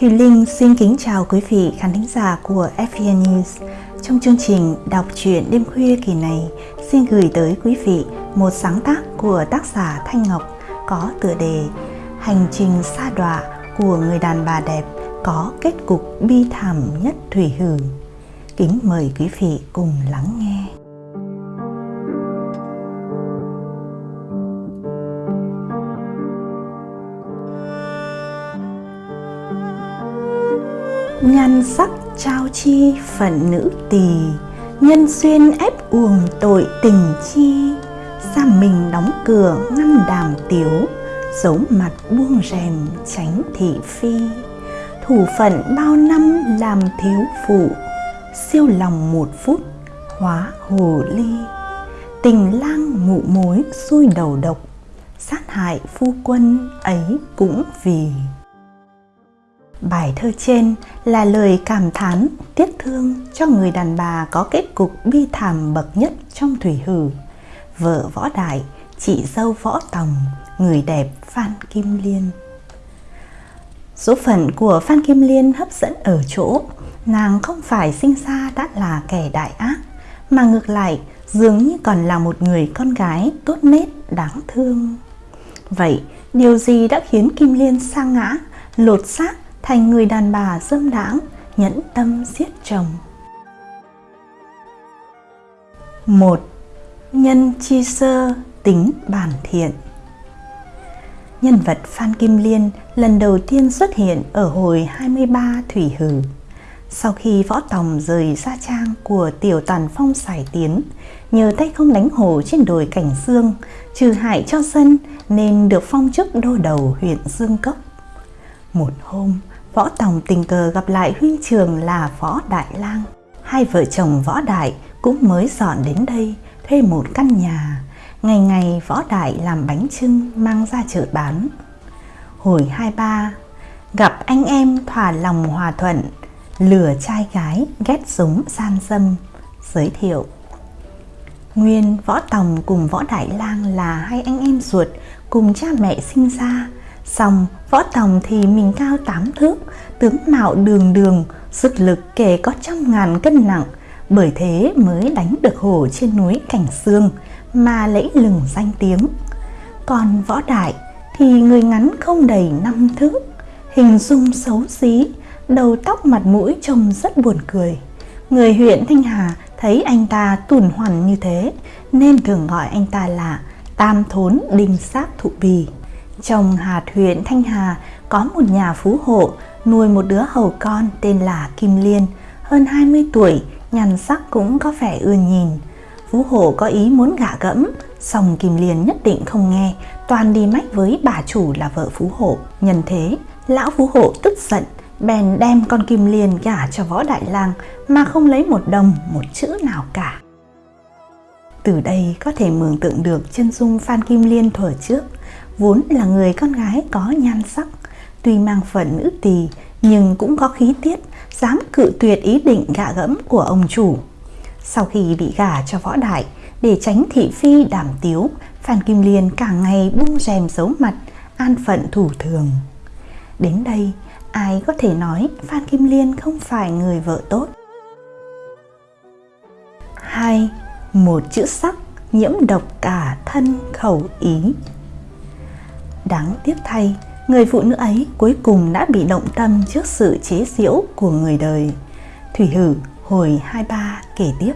Thùy Linh xin kính chào quý vị khán thính giả của FPN News. Trong chương trình đọc truyện đêm khuya kỳ này, xin gửi tới quý vị một sáng tác của tác giả Thanh Ngọc có tựa đề Hành trình xa đọa của người đàn bà đẹp có kết cục bi thảm nhất thủy hử. Kính mời quý vị cùng lắng nghe. Nhan sắc trao chi phận nữ tỳ, nhân xuyên ép uồng tội tình chi giam mình đóng cửa ngăn đàm tiếu, giấu mặt buông rèm tránh thị phi. Thủ phận bao năm làm thiếu phụ, siêu lòng một phút hóa hồ ly. Tình lang mụ mối xui đầu độc, sát hại phu quân ấy cũng vì. Bài thơ trên là lời cảm thán, tiếc thương cho người đàn bà có kết cục bi thảm bậc nhất trong thủy hử. Vợ Võ Đại, chị dâu Võ Tòng, người đẹp Phan Kim Liên. Số phận của Phan Kim Liên hấp dẫn ở chỗ nàng không phải sinh ra đã là kẻ đại ác, mà ngược lại dường như còn là một người con gái tốt nết đáng thương. Vậy, điều gì đã khiến Kim Liên sa ngã, lột xác thành người đàn bà dâm đãng nhẫn tâm giết chồng một nhân chi sơ tính bản thiện nhân vật Phan Kim Liên lần đầu tiên xuất hiện ở hồi 23 Thủy Hử. Sau khi võ tòng rời gia trang của tiểu tàn phong xài tiến, nhờ tay không đánh hồ trên đồi Cảnh Dương, trừ hại cho dân nên được phong chức đô đầu huyện Dương Cốc. Một hôm, Võ Tòng tình cờ gặp lại huynh trường là Võ Đại Lang. Hai vợ chồng Võ Đại cũng mới dọn đến đây thuê một căn nhà. Ngày ngày Võ Đại làm bánh trưng mang ra chợ bán. Hồi hai ba, gặp anh em thỏa lòng hòa thuận, lừa trai gái ghét súng gian dâm, giới thiệu. Nguyên, Võ Tòng cùng Võ Đại Lang là hai anh em ruột cùng cha mẹ sinh ra, Xong võ tòng thì mình cao tám thước, tướng mạo đường đường, sức lực kể có trăm ngàn cân nặng, bởi thế mới đánh được hổ trên núi Cảnh Sương mà lấy lừng danh tiếng. Còn võ đại thì người ngắn không đầy năm thước, hình dung xấu xí, đầu tóc mặt mũi trông rất buồn cười. Người huyện Thanh Hà thấy anh ta tủn hoàn như thế nên thường gọi anh ta là Tam Thốn Đinh Sát Thụ Bì. Trong hạt huyện Thanh Hà có một nhà phú hộ nuôi một đứa hầu con tên là Kim Liên, hơn 20 tuổi, nhàn sắc cũng có vẻ ưa nhìn. Phú hộ có ý muốn gả gẫm, song Kim Liên nhất định không nghe, toàn đi mách với bà chủ là vợ phú hộ. Nhân thế, lão phú hộ tức giận, bèn đem con Kim Liên gả cho võ đại lang mà không lấy một đồng, một chữ nào cả. Từ đây có thể mường tượng được chân dung Phan Kim Liên thuở trước, vốn là người con gái có nhan sắc, tuy mang phận nữ tỳ nhưng cũng có khí tiết, dám cự tuyệt ý định gạ gẫm của ông chủ. Sau khi bị gả cho võ đại, để tránh thị phi đảm tiếu, Phan Kim Liên cả ngày buông rèm giấu mặt, an phận thủ thường. Đến đây, ai có thể nói Phan Kim Liên không phải người vợ tốt? hai, Một chữ sắc nhiễm độc cả thân khẩu ý Đáng tiếc thay, người phụ nữ ấy cuối cùng đã bị động tâm trước sự chế giễu của người đời. Thủy Hử hồi 23 kể tiếp.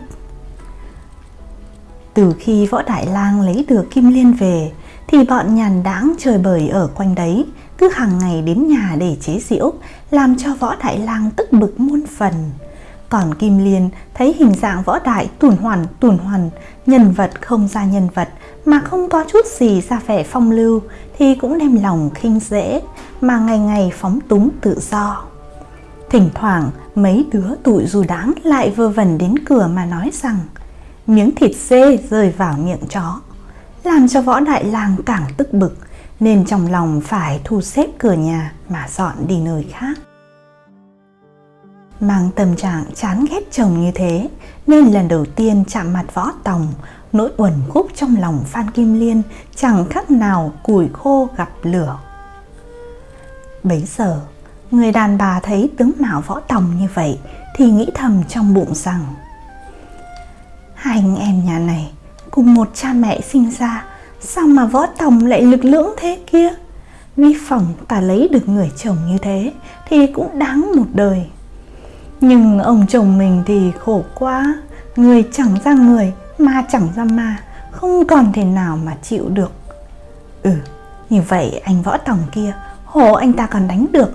Từ khi Võ Đại Lang lấy được Kim Liên về, thì bọn nhàn đáng trời bời ở quanh đấy, cứ hàng ngày đến nhà để chế giễu, làm cho Võ Đại Lang tức bực muôn phần. Còn Kim Liên thấy hình dạng võ đại tùn hoàn tùn hoàn, nhân vật không ra nhân vật mà không có chút gì ra vẻ phong lưu thì cũng đem lòng khinh dễ, mà ngày ngày phóng túng tự do. Thỉnh thoảng, mấy đứa tụi dù đáng lại vơ vẩn đến cửa mà nói rằng, miếng thịt dê rơi vào miệng chó, làm cho võ đại lang càng tức bực, nên trong lòng phải thu xếp cửa nhà mà dọn đi nơi khác. Mang tâm trạng chán ghét chồng như thế, nên lần đầu tiên chạm mặt võ tòng nỗi uẩn khúc trong lòng Phan Kim Liên chẳng khác nào củi khô gặp lửa. Bấy giờ, Người đàn bà thấy tướng mạo võ tòng như vậy thì nghĩ thầm trong bụng rằng Hai anh em nhà này cùng một cha mẹ sinh ra Sao mà võ tòng lại lực lưỡng thế kia Vi phỏng ta lấy được người chồng như thế Thì cũng đáng một đời Nhưng ông chồng mình thì khổ quá Người chẳng ra người Ma chẳng ra ma Không còn thể nào mà chịu được. Ừ như vậy anh võ tòng kia hổ anh ta còn đánh được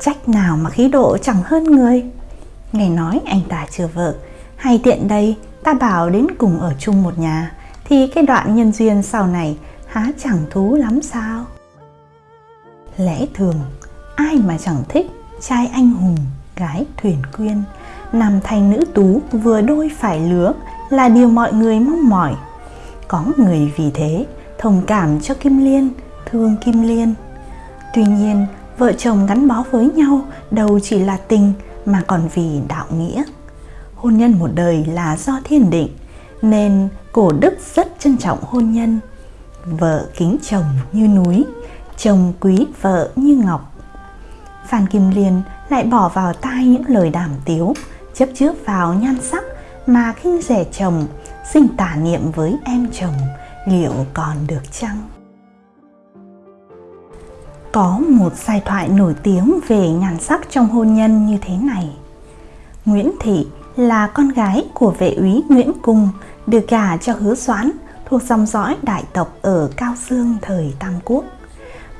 Trách nào mà khí độ chẳng hơn người. Ngày nói anh ta chưa vợ Hay tiện đây ta bảo đến cùng ở chung một nhà Thì cái đoạn nhân duyên sau này Há chẳng thú lắm sao? Lẽ thường Ai mà chẳng thích Trai anh hùng, gái thuyền quyên Nam thanh nữ tú vừa đôi phải lứa là điều mọi người mong mỏi Có người vì thế Thông cảm cho Kim Liên Thương Kim Liên Tuy nhiên vợ chồng gắn bó với nhau đâu chỉ là tình mà còn vì đạo nghĩa. Hôn nhân một đời là do thiên định, nên cổ đức rất trân trọng hôn nhân. Vợ kính chồng như núi, chồng quý vợ như ngọc. Phan Kim Liên lại bỏ vào tai những lời đàm tiếu, chấp trước vào nhan sắc mà khinh rẻ chồng, sinh tả niệm với em chồng, liệu còn được chăng? Có một giai thoại nổi tiếng về nhan sắc trong hôn nhân như thế này. Nguyễn Thị là con gái của vệ úy Nguyễn Cung, được gả cho hứa doãn thuộc dòng dõi đại tộc ở Cao Dương thời Tam Quốc.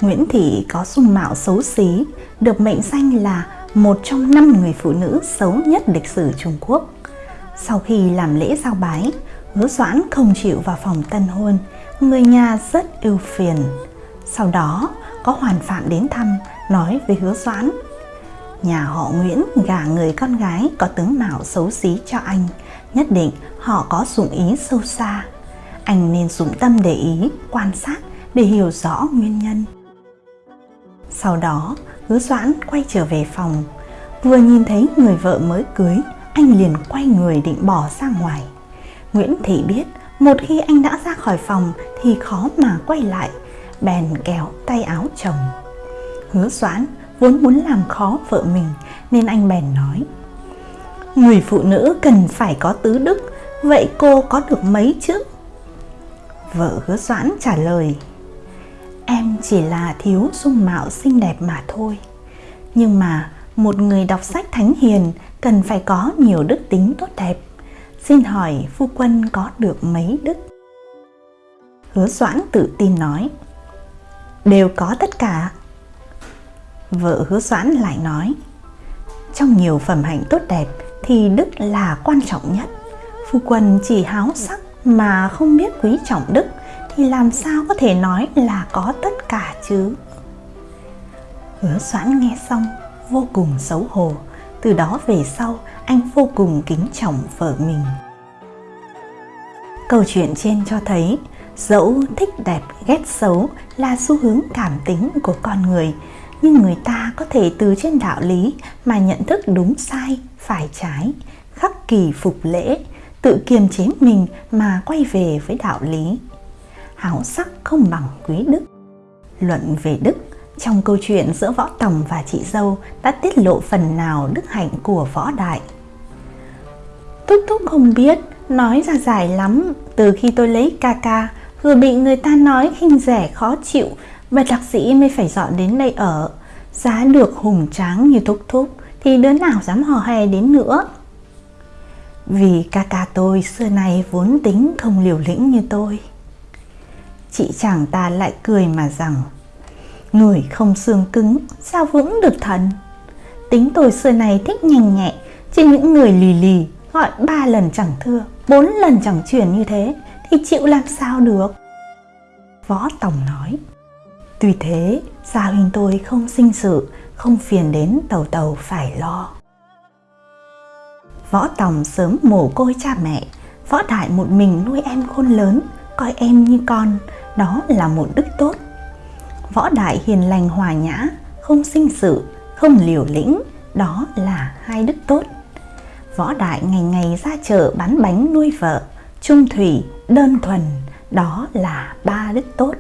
Nguyễn Thị có dung mạo xấu xí, được mệnh danh là một trong năm người phụ nữ xấu nhất lịch sử Trung Quốc. Sau khi làm lễ giao bái, hứa doãn không chịu vào phòng tân hôn, người nhà rất ưu phiền. Sau đó, có hoàn phạm đến thăm nói với hứa doãn nhà họ Nguyễn gả người con gái có tướng mạo xấu xí cho anh nhất định họ có dụng ý sâu xa. Anh nên dụng tâm để ý quan sát để hiểu rõ nguyên nhân. Sau đó hứa doãn quay trở về phòng. Vừa nhìn thấy người vợ mới cưới anh liền quay người định bỏ ra ngoài. Nguyễn thị biết, một khi anh đã ra khỏi phòng thì khó mà quay lại, bèn kéo tay áo chồng. Hứa doãn vốn muốn làm khó vợ mình, nên anh bèn nói, người phụ nữ cần phải có tứ đức, vậy cô có được mấy chứ? Vợ hứa doãn trả lời, em chỉ là thiếu dung mạo xinh đẹp mà thôi. Nhưng mà một người đọc sách thánh hiền cần phải có nhiều đức tính tốt đẹp. Xin hỏi phu quân có được mấy đức? Hứa doãn tự tin nói, đều có tất cả. Vợ hứa doãn lại nói, trong nhiều phẩm hạnh tốt đẹp thì đức là quan trọng nhất. Phu quân chỉ háo sắc mà không biết quý trọng đức thì làm sao có thể nói là có tất cả chứ? Hứa doãn nghe xong vô cùng xấu hổ từ đó về sau, anh vô cùng kính trọng vợ mình. Câu chuyện trên cho thấy, dẫu thích đẹp ghét xấu là xu hướng cảm tính của con người, nhưng người ta có thể từ trên đạo lý mà nhận thức đúng sai, phải trái, khắc kỳ phục lễ, tự kiềm chế mình mà quay về với đạo lý. Hảo sắc không bằng quý đức. Luận về đức trong câu chuyện giữa võ tòng và chị dâu đã tiết lộ phần nào đức hạnh của võ đại. Thúc thúc không biết, nói ra dài lắm, từ khi tôi lấy ca ca, vừa bị người ta nói khinh rẻ khó chịu và đặc sĩ mới phải dọn đến đây ở. Giá được hùng tráng như thúc thúc, thì đứa nào dám hò hè đến nữa? Vì ca ca tôi xưa nay vốn tính không liều lĩnh như tôi. Chị chàng ta lại cười mà rằng người không xương cứng, sao vững được thần? Tính tôi xưa này thích nhanh nhẹ chứ những người lì lì, gọi ba lần chẳng thưa, bốn lần chẳng chuyển như thế, thì chịu làm sao được? Võ tổng nói, tuy thế, gia hình tôi không sinh sự, không phiền đến tàu tàu phải lo. Võ tòng sớm mồ côi cha mẹ, võ đại một mình nuôi em khôn lớn, coi em như con, đó là một đức tốt võ đại hiền lành hòa nhã không sinh sự không liều lĩnh đó là hai đức tốt võ đại ngày ngày ra chợ bán bánh nuôi vợ trung thủy đơn thuần đó là ba đức tốt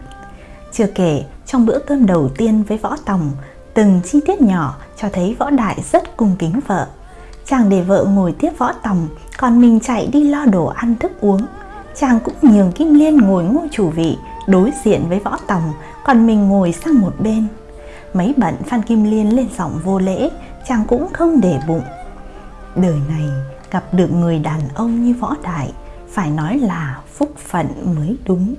chưa kể trong bữa cơm đầu tiên với võ tòng Từng chi tiết nhỏ cho thấy võ đại rất cung kính vợ. Chàng để vợ ngồi tiếp võ tòng, còn mình chạy đi lo đồ ăn thức uống. Chàng cũng nhường Kim Liên ngồi ngôi chủ vị, đối diện với võ tòng, còn mình ngồi sang một bên. Mấy bận Phan Kim Liên lên giọng vô lễ, chàng cũng không để bụng. Đời này gặp được người đàn ông như võ đại, phải nói là phúc phận mới đúng.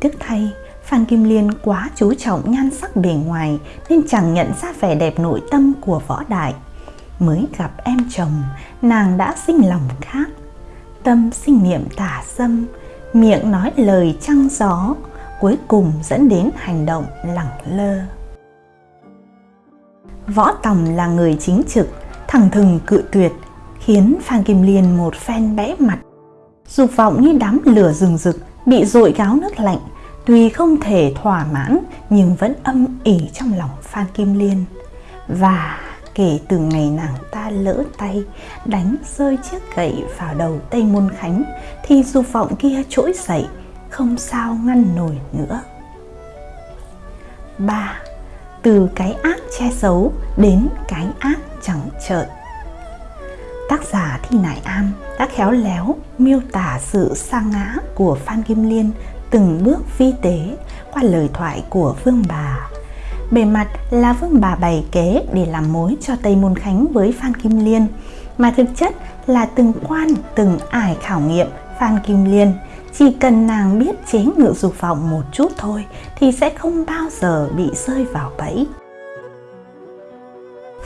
Tiếc thay, Phan Kim Liên quá chú trọng nhan sắc bề ngoài nên chẳng nhận ra vẻ đẹp nội tâm của võ đại. Mới gặp em chồng, nàng đã sinh lòng khác. Tâm sinh niệm tả dâm, miệng nói lời trăng gió, cuối cùng dẫn đến hành động lẳng lơ. Võ Tòng là người chính trực, thẳng thừng cự tuyệt, khiến Phan Kim Liên một phen bẽ mặt. Dục vọng như đám lửa rừng rực, bị dội gáo nước lạnh, tuy không thể thỏa mãn nhưng vẫn âm ỉ trong lòng Phan Kim Liên. Và kể từ ngày nàng ta lỡ tay đánh rơi chiếc gậy vào đầu Tây Môn Khánh thì dục vọng kia trỗi dậy, không sao ngăn nổi nữa. 3. Từ cái ác che giấu đến cái ác chẳng trợn Tác giả Thi Nại Am đã khéo léo miêu tả sự sa ngã của Phan Kim Liên từng bước vi tế qua lời thoại của Vương Bà. Bề mặt là Vương Bà bày kế để làm mối cho Tây Môn Khánh với Phan Kim Liên, mà thực chất là từng quan, từng ải khảo nghiệm Phan Kim Liên. Chỉ cần nàng biết chế ngự dục vọng một chút thôi thì sẽ không bao giờ bị rơi vào bẫy.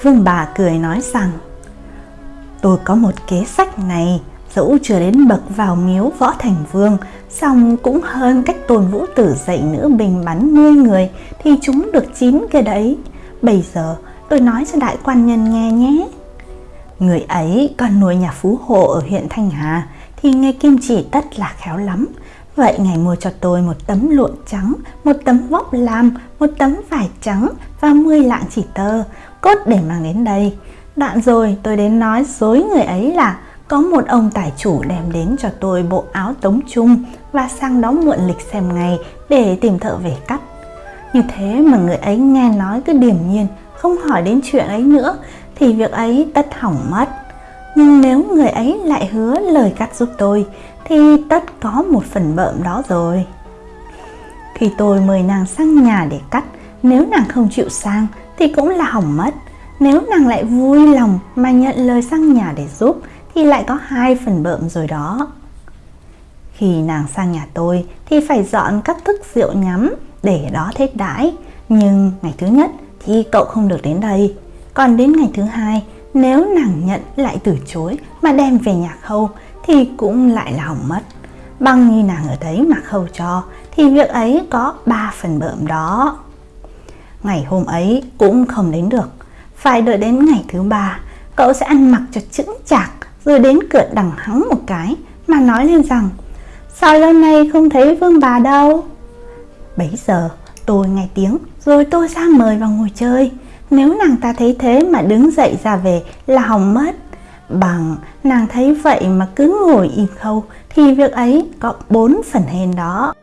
Vương bà cười nói rằng, Tôi có một kế sách này, Dẫu chưa đến bậc vào miếu võ thành vương Xong cũng hơn cách tôn vũ tử dạy nữ bình bắn 10 người Thì chúng được chín kia đấy Bây giờ tôi nói cho đại quan nhân nghe nhé Người ấy còn nuôi nhà phú hộ ở huyện Thanh Hà thì nghe kim chỉ tất là khéo lắm Vậy ngài mua cho tôi một tấm lụa trắng, một tấm vóc lam, một tấm vải trắng và 10 lạng chỉ tơ, cốt để mang đến đây. Đoạn rồi tôi đến nói dối người ấy là có một ông tài chủ đem đến cho tôi bộ áo tống trung và sang đó mượn lịch xem ngày để tìm thợ về cắt. Như thế mà người ấy nghe nói cứ điềm nhiên, không hỏi đến chuyện ấy nữa thì việc ấy tất hỏng mất. Nhưng nếu người ấy lại hứa lời cắt giúp tôi thì tất có một phần bợm đó rồi. Khi tôi mời nàng sang nhà để cắt, nếu nàng không chịu sang thì cũng là hỏng mất. Nếu nàng lại vui lòng mà nhận lời sang nhà để giúp thì lại có hai phần bợm rồi đó. Khi nàng sang nhà tôi thì phải dọn các thức rượu nhắm để đó thết đãi. Nhưng ngày thứ nhất thì cậu không được đến đây. Còn đến ngày thứ hai, nếu nàng nhận lại từ chối mà đem về nhà khâu thì cũng lại là hỏng mất. Bằng như nàng ở đấy mà khâu cho thì việc ấy có ba phần bợm đó. Ngày hôm ấy cũng không đến được phải đợi đến ngày thứ ba, Cậu sẽ ăn mặc cho chững chạc Rồi đến cửa đằng hắng một cái Mà nói lên rằng, Sao lâu nay không thấy vương bà đâu Bấy giờ, tôi nghe tiếng Rồi tôi ra mời vào ngồi chơi nếu nàng ta thấy thế mà đứng dậy ra về Là hỏng mất. Bằng nàng thấy vậy mà cứ ngồi im khâu Thì việc ấy có bốn phần hên đó.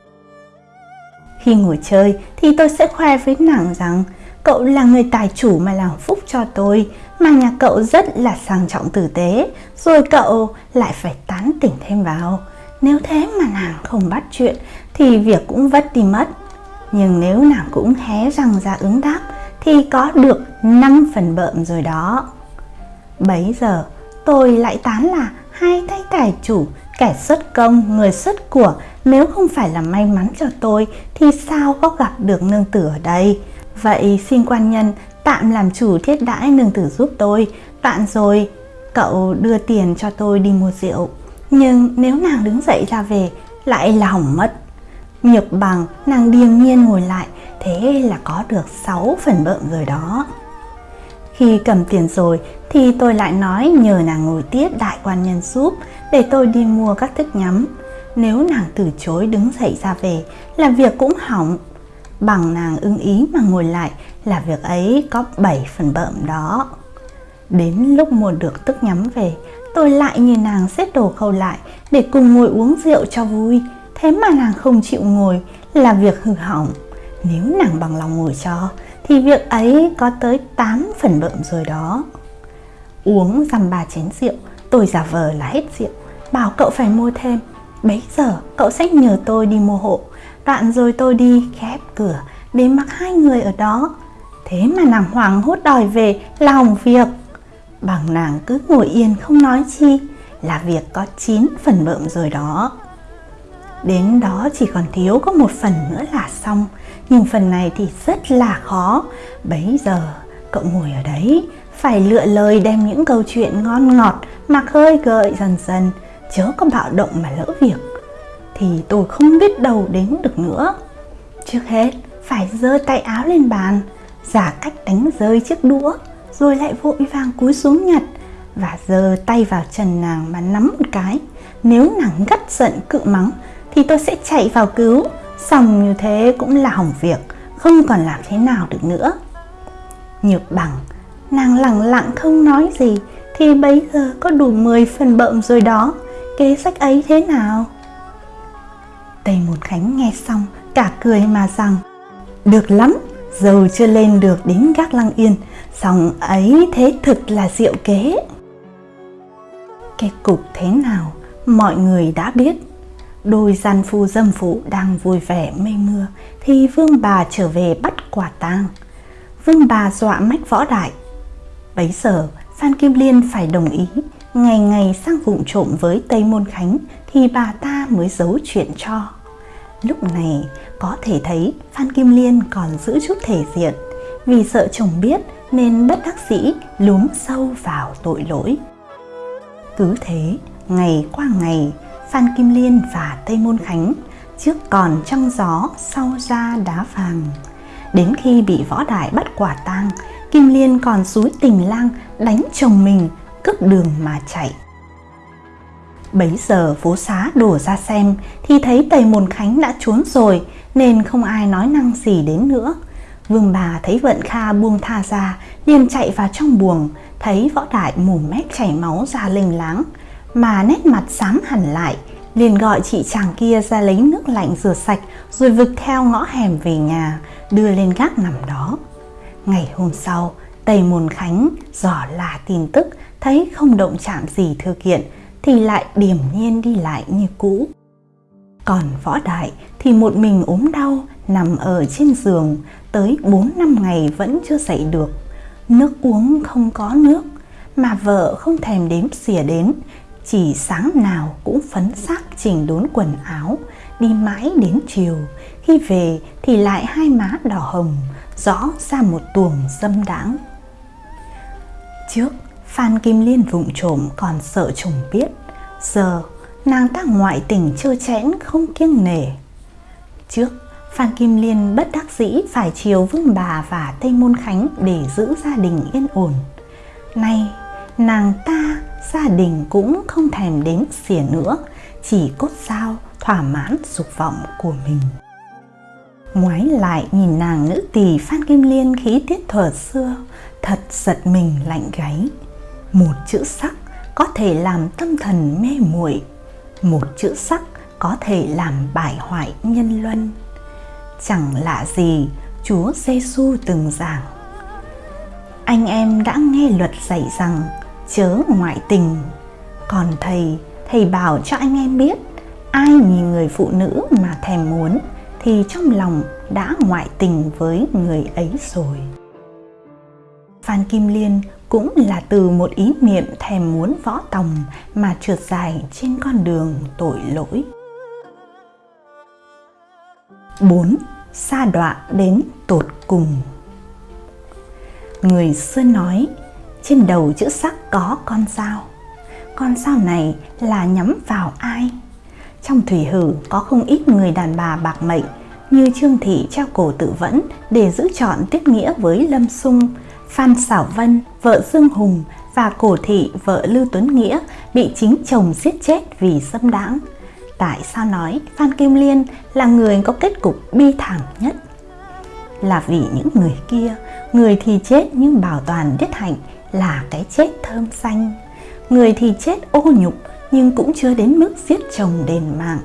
Khi ngồi chơi thì tôi sẽ khoe với nàng rằng Cậu là người tài chủ mà làm phúc cho tôi, Mà nhà cậu rất là sang trọng tử tế, Rồi cậu lại phải tán tỉnh thêm vào. Nếu thế mà nàng không bắt chuyện Thì việc cũng vất đi mất. Nhưng nếu nàng cũng hé răng ra ứng đáp thì có được 5 phần bợm rồi đó. Bấy giờ tôi lại tán là hai tay tài chủ Kẻ xuất công, người xuất của. Nếu không phải là may mắn cho tôi Thì sao có gặp được nương tử ở đây? Vậy xin quan nhân tạm làm chủ thiết đãi nương tử giúp tôi. Đoạn rồi cậu đưa tiền cho tôi đi mua rượu. Nhưng nếu nàng đứng dậy ra về lại là hỏng mất. Nhược bằng nàng điềm nhiên ngồi lại Thế là có được 6 phần bợm rồi đó Khi cầm tiền rồi thì tôi lại nói nhờ nàng ngồi tiếp đại quan nhân giúp Để tôi đi mua các thức nhắm Nếu nàng từ chối đứng dậy ra về là việc cũng hỏng bằng nàng ưng ý mà ngồi lại là việc ấy có 7 phần bợm đó. Đến lúc mua được tức nhắm về, tôi lại nhìn nàng xếp đồ khâu lại để cùng ngồi uống rượu cho vui. Thế mà nàng không chịu ngồi là việc hư hỏng. Nếu nàng bằng lòng ngồi cho thì việc ấy có tới 8 phần bợm rồi đó. Uống dăm ba chén rượu, tôi giả vờ là hết rượu, bảo cậu phải mua thêm. Bấy giờ cậu sẽ nhờ tôi đi mua hộ, đoạn rồi tôi đi khép cửa để mặc hai người ở đó. Thế mà nàng hoàng hốt đòi về là hỏng việc. Bằng nàng cứ ngồi yên không nói chi là việc có 9 phần bợm rồi đó. Đến đó chỉ còn thiếu có một phần nữa là xong. Nhưng phần này thì rất là khó. Bấy giờ, cậu ngồi ở đấy, Phải lựa lời đem những câu chuyện ngon ngọt Mà khơi gợi dần dần. Chớ có bạo động mà lỡ việc. Thì tôi không biết đâu đến được nữa. Trước hết, phải giơ tay áo lên bàn, Giả cách đánh rơi chiếc đũa, Rồi lại vội vàng cúi xuống nhặt. Và giơ tay vào trần nàng mà nắm một cái. Nếu nàng gắt giận, cự mắng thì tôi sẽ chạy vào cứu. Xong như thế cũng là hỏng việc, không còn làm thế nào được nữa. Nhược bằng, nàng lặng lặng không nói gì, thì bây giờ có đủ 10 phần bợm rồi đó. Kế sách ấy thế nào? Tây Môn khánh nghe xong, cả cười mà rằng, được lắm, dầu chưa lên được đến gác lăng yên xong ấy thế thực là diệu kế. Kết cục thế nào, mọi người đã biết. Đôi gian phu dâm phụ đang vui vẻ mây mưa thì vương bà trở về bắt quả tang. Vương bà dọa mách võ đại. Bấy giờ Phan Kim Liên phải đồng ý ngày ngày sang vụng trộm với Tây Môn Khánh thì bà ta mới giấu chuyện cho. Lúc này có thể thấy Phan Kim Liên còn giữ chút thể diện vì sợ chồng biết nên bất đắc dĩ lún sâu vào tội lỗi. Cứ thế, ngày qua ngày, Phan Kim Liên và Tây Môn Khánh trước còn trong gió sau ra đá vàng. Đến khi bị võ đại bắt quả tang, Kim Liên còn suối tình lang đánh chồng mình, cướp đường mà chạy. Bấy giờ phố xá đổ ra xem thì thấy Tây Môn Khánh đã trốn rồi nên không ai nói năng gì đến nữa. Vương bà thấy Vận Kha buông tha ra liền chạy vào trong buồng thấy võ đại mồm mép chảy máu ra lênh láng mà nét mặt xám hẳn lại, liền gọi chị chàng kia ra lấy nước lạnh rửa sạch rồi vực theo ngõ hẻm về nhà, đưa lên gác nằm đó. Ngày hôm sau, tây môn khánh dò là tin tức, thấy không động chạm gì thư kiện, thì lại điềm nhiên đi lại như cũ. Còn võ đại thì một mình ốm đau, nằm ở trên giường, tới 4 năm ngày vẫn chưa dậy được. Nước uống không có nước, mà vợ không thèm đếm xỉa đến chỉ sáng nào cũng phấn xác chỉnh đốn quần áo, đi mãi đến chiều. Khi về thì lại hai má đỏ hồng, rõ ra một tuồng dâm đãng. Trước, phan kim liên vụng trộm còn sợ chồng biết. Giờ, nàng ta ngoại tình trơ chẽn không kiêng nể. Trước, phan kim liên bất đắc dĩ phải chiều vương bà và tây môn khánh để giữ gia đình yên ổn. Nay, nàng ta gia đình cũng không thèm đếm xỉa nữa, chỉ cốt sao thỏa mãn dục vọng của mình. Ngoái lại nhìn nàng nữ tỳ phan kim liên khí tiết thuở xưa, thật giật mình lạnh gáy. Một chữ sắc có thể làm tâm thần mê muội, một chữ sắc có thể làm bại hoại nhân luân. Chẳng lạ gì chúa giêsu từng giảng. Anh em đã nghe luật dạy rằng chớ ngoại tình. Còn thầy thầy bảo cho anh em biết, ai nhìn người phụ nữ mà thèm muốn thì trong lòng đã ngoại tình với người ấy rồi. Phan kim liên cũng là từ một ý niệm thèm muốn võ tòng mà trượt dài trên con đường tội lỗi. 4. Sa đọa đến tột cùng. Người xưa nói trên đầu chữ sắc có con sao con sao này là nhắm vào ai? Trong thủy hử có không ít người đàn bà bạc mệnh, như trương thị treo cổ tự vẫn để giữ chọn tiết nghĩa với lâm sung phan xảo vân, vợ dương hùng và cổ thị vợ lưu tuấn nghĩa bị chính chồng giết chết vì xâm đãng. Tại sao nói phan kim liên là người có kết cục bi thảm nhất? Là vì những người kia, người thì chết nhưng bảo toàn đức hạnh là cái chết thơm xanh người thì chết ô nhục nhưng cũng chưa đến mức giết chồng đền mạng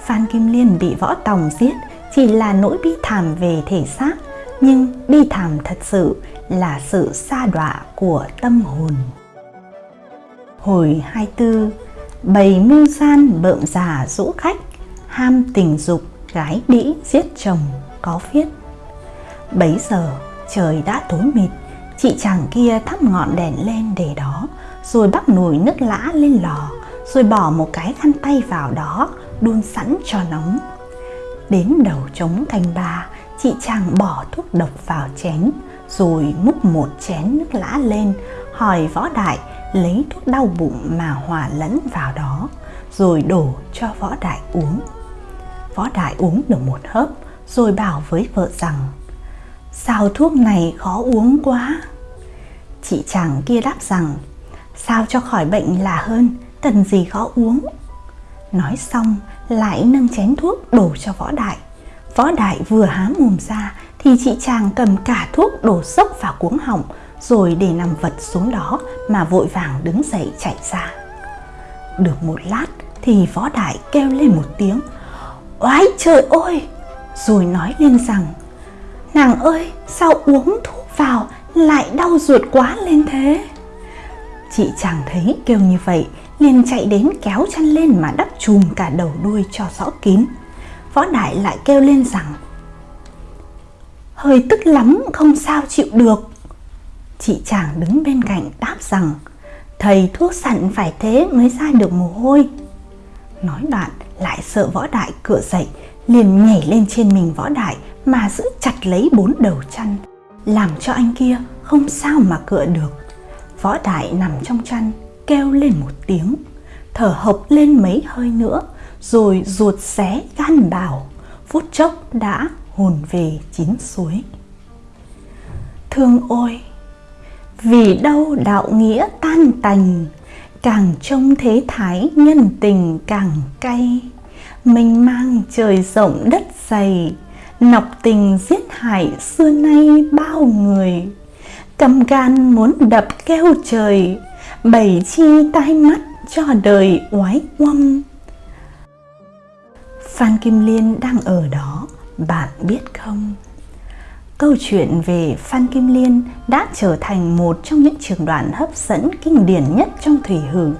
phan kim liên bị võ tòng giết chỉ là nỗi bi thảm về thể xác nhưng bi thảm thật sự là sự xa đọa của tâm hồn. Hồi 24, bầy mưu gian bợm già rũ khách, ham tình dục, gái đĩ giết chồng, có viết. Bấy giờ, trời đã tối mịt, chị chàng kia thắp ngọn đèn lên để đó, rồi bắt nồi nước lã lên lò, rồi bỏ một cái khăn tay vào đó, đun sẵn cho nóng. Đến đầu trống canh ba, chị chàng bỏ thuốc độc vào chén, rồi múc một chén nước lã lên, hỏi võ đại lấy thuốc đau bụng mà hòa lẫn vào đó, rồi đổ cho võ đại uống. Võ đại uống được một hớp, rồi bảo với vợ rằng Sao thuốc này khó uống quá? Chị chàng kia đáp rằng, Sao cho khỏi bệnh là hơn, Cần gì khó uống? Nói xong, lại nâng chén thuốc đổ cho võ đại. Võ đại vừa há mồm ra Thì chị chàng cầm cả thuốc đổ sốc vào cuống họng, Rồi để nằm vật xuống đó Mà vội vàng đứng dậy chạy ra. Được một lát Thì võ đại kêu lên một tiếng, Oái trời ơi! Rồi nói lên rằng Nàng ơi, sao uống thuốc vào lại đau ruột quá lên thế? Chị chàng thấy kêu như vậy, liền chạy đến kéo chăn lên mà đắp chùm cả đầu đuôi cho rõ kín. Võ Đại lại kêu lên rằng, Hơi tức lắm, không sao chịu được. Chị chàng đứng bên cạnh đáp rằng, Thầy thuốc sẵn phải thế mới ra được mồ hôi. Nói đoạn, lại sợ võ đại cửa dậy liền nhảy lên trên mình võ đại mà giữ chặt lấy bốn đầu chăn, làm cho anh kia không sao mà cựa được. Võ đại nằm trong chăn, kêu lên một tiếng, thở hộc lên mấy hơi nữa, rồi ruột xé gan bào, phút chốc đã hồn về chín suối. Thương ôi, vì đâu đạo nghĩa tan tành, càng trông thế thái nhân tình càng cay mênh mang trời rộng đất dày, nọc tình giết hại xưa nay bao người. Cầm gan muốn đập kêu trời bảy chi tai mắt cho đời oái oăm phan kim liên đang ở đó, bạn biết không? Câu chuyện về phan kim liên đã trở thành một trong những trường đoạn hấp dẫn kinh điển nhất trong thủy hử.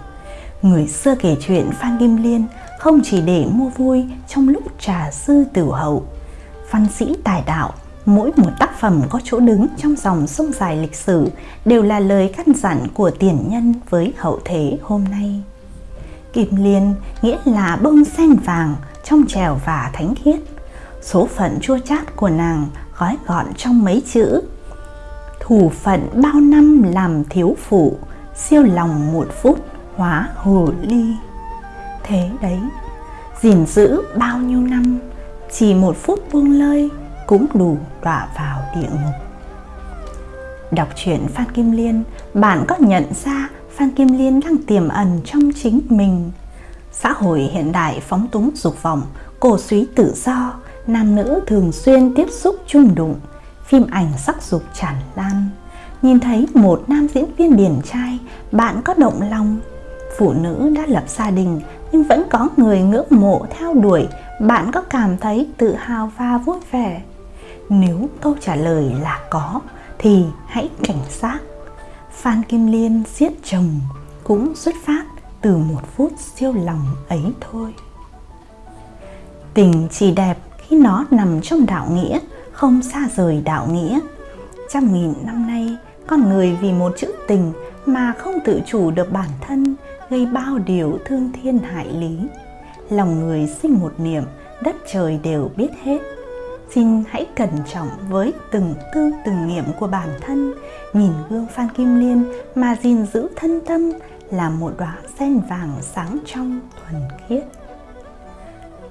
Người xưa kể chuyện phan kim liên không chỉ để mua vui trong lúc trà sư tử hậu. Văn sĩ tài đạo, mỗi một tác phẩm có chỗ đứng trong dòng sông dài lịch sử đều là lời căn dặn của tiền nhân với hậu thế hôm nay. Kim liên nghĩa là bông sen vàng trong trèo và thánh khiết. Số phận chua chát của nàng gói gọn trong mấy chữ. Thủ phận bao năm làm thiếu phụ, siêu lòng một phút hóa hồ ly thế đấy. Gìn giữ bao nhiêu năm, chỉ một phút buông lơi cũng đủ đọa vào địa ngục. Đọc truyện phan kim liên, bạn có nhận ra phan kim liên đang tiềm ẩn trong chính mình. Xã hội hiện đại phóng túng dục vọng, cổ suý tự do, nam nữ thường xuyên tiếp xúc chung đụng, phim ảnh sắc dục tràn lan. Nhìn thấy một nam diễn viên điển trai, bạn có động lòng phụ nữ đã lập gia đình, nhưng vẫn có người ngưỡng mộ theo đuổi. Bạn có cảm thấy tự hào và vui vẻ? Nếu câu trả lời là có, thì hãy cảnh giác. Phan kim liên giết chồng cũng xuất phát từ một phút siêu lòng ấy thôi. Tình chỉ đẹp khi nó nằm trong đạo nghĩa, không xa rời đạo nghĩa. Trăm nghìn năm nay, con người vì một chữ tình mà không tự chủ được bản thân gây bao điều thương thiên hại lý. Lòng người sinh một niệm, đất trời đều biết hết. Xin hãy cẩn trọng với từng tư từng niệm của bản thân, nhìn gương phan kim liên mà gìn giữ thân tâm là một đóa sen vàng sáng trong thuần khiết.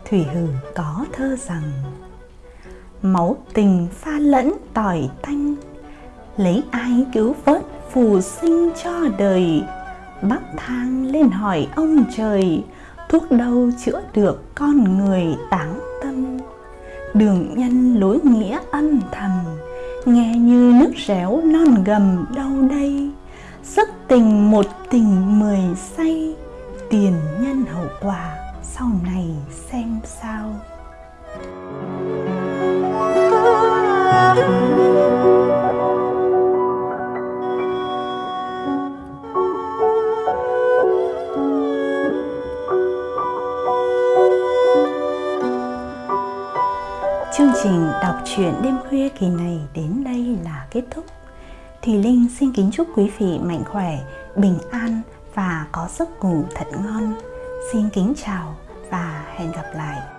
Thủy hử có thơ rằng, máu tình pha lẫn tỏi tanh lấy ai cứu vớt phù sinh cho đời? Bắc thang lên hỏi ông trời, thuốc đâu chữa được con người táng tâm? Đường nhân lối nghĩa âm thầm, nghe như nước réo non gầm đâu đây? Sức tình một tình mười say, tiền nhân hậu quả sau này xem sao. thank you trình đọc truyện đêm khuya kỳ này đến đây là kết thúc. Thùy Linh xin kính chúc quý vị mạnh khỏe, bình an và có giấc ngủ thật ngon. Xin kính chào và hẹn gặp lại.